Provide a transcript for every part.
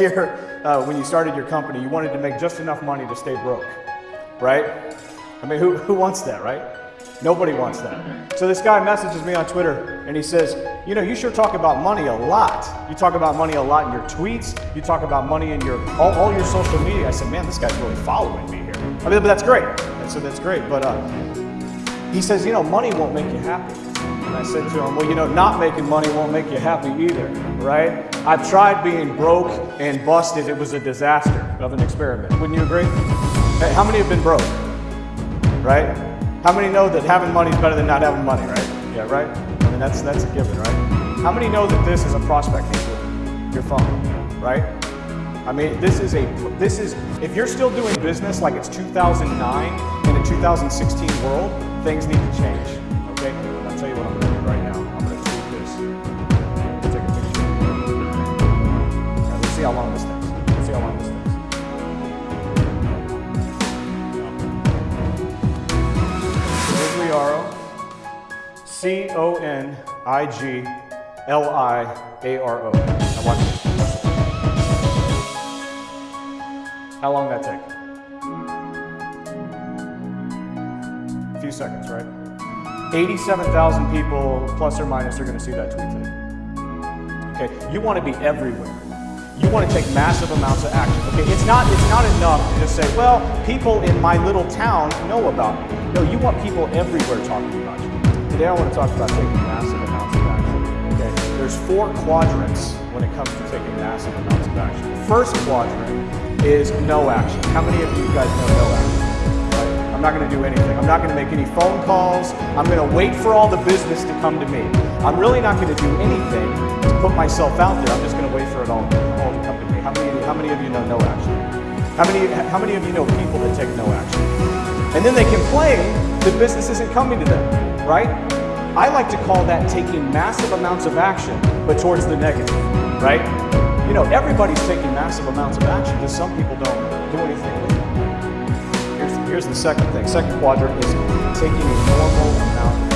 Here, uh, when you started your company, you wanted to make just enough money to stay broke, right? I mean, who, who wants that, right? Nobody wants that. So this guy messages me on Twitter and he says, you know, you sure talk about money a lot. You talk about money a lot in your tweets. You talk about money in your all, all your social media. I said, man, this guy's really following me here. I mean, but that's great. I said, that's great. But uh, he says, you know, money won't make you happy. And I said to him, well, you know, not making money won't make you happy either, right? I've tried being broke and busted. It was a disaster of an experiment. Wouldn't you agree? Hey, how many have been broke? Right? How many know that having money is better than not having money, right? Yeah, right? I mean, that's, that's a given, right? How many know that this is a prospecting tool? Your phone, right? I mean, this is a, this is, if you're still doing business like it's 2009 in a 2016 world, things need to change, okay? See how long this takes. See how long this takes. Conigliaro. Now watch this. How long that take? A few seconds, right? 87,000 people, plus or minus, are going to see that tweet today. Okay, you want to be everywhere. You want to take massive amounts of action. Okay, it's not, it's not enough to just say, well, people in my little town know about me. No, you want people everywhere talking about you. Today I want to talk about taking massive amounts of action. Okay, there's four quadrants when it comes to taking massive amounts of action. The first quadrant is no action. How many of you guys know no action? Right? I'm not going to do anything. I'm not going to make any phone calls. I'm going to wait for all the business to come to me. I'm really not going to do anything to put myself out there. I'm just going to wait for it all, How many, how many of you know no action? How many, how many of you know people that take no action? And then they complain that business isn't coming to them, right? I like to call that taking massive amounts of action, but towards the negative, right? You know, everybody's taking massive amounts of action, just some people don't do anything with it. Here's, here's the second thing. Second quadrant is taking a normal amount.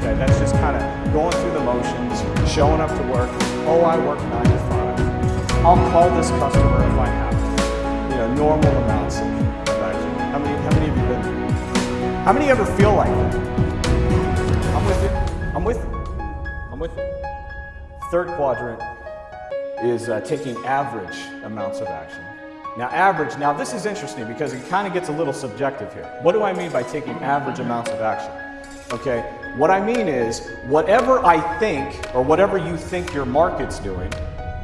Okay, that's just kind of going through the motions, showing up to work. Oh, I work nine to five. I'll call this customer if I have to. You know, normal amounts of action. How many, how many of you been there? How many ever feel like that? I'm with you. I'm with you. I'm with you. Third quadrant is uh, taking average amounts of action. Now average, now this is interesting because it kind of gets a little subjective here. What do I mean by taking average amounts of action? Okay, what I mean is whatever I think or whatever you think your market's doing,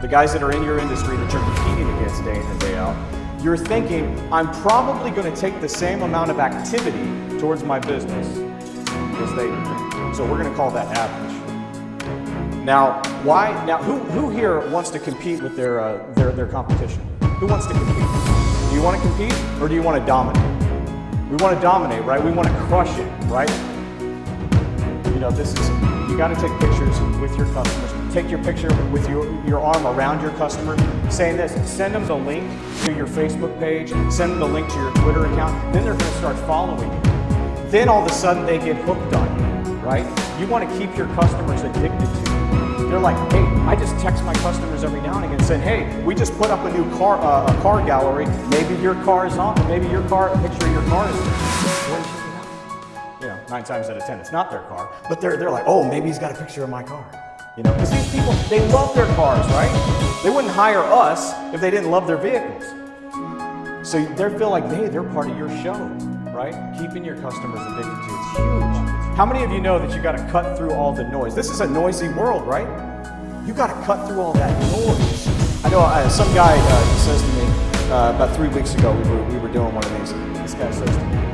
the guys that are in your industry that you're competing against day in and day out, you're thinking, I'm probably going to take the same amount of activity towards my business as they do. So we're going to call that average. Now, why? Now, who, who here wants to compete with their, uh, their, their competition? Who wants to compete? Do you want to compete or do you want to dominate? We want to dominate, right? We want to crush it, right? You know, this is, you got to take pictures with your customers. Take your picture with your, your arm around your customer, saying this, send them the link to your Facebook page, send them the link to your Twitter account, then they're going to start following you. Then all of a sudden they get hooked on you, right? You want to keep your customers addicted to you. They're like, hey, I just text my customers every now and again saying, hey, we just put up a new car, uh, a car gallery. Maybe your car is on, maybe your car, a picture of your car is there. You know, nine times out of 10, it's not their car. But they're, they're like, oh, maybe he's got a picture of my car. You know, because these people, they love their cars, right? They wouldn't hire us if they didn't love their vehicles. So they feel like, hey, they're part of your show, right? Keeping your customers addicted to it's huge. How many of you know that you got to cut through all the noise? This is a noisy world, right? You got to cut through all that noise. I know uh, some guy uh, says to me uh, about three weeks ago, we were, we were doing one of these. This guy says to me,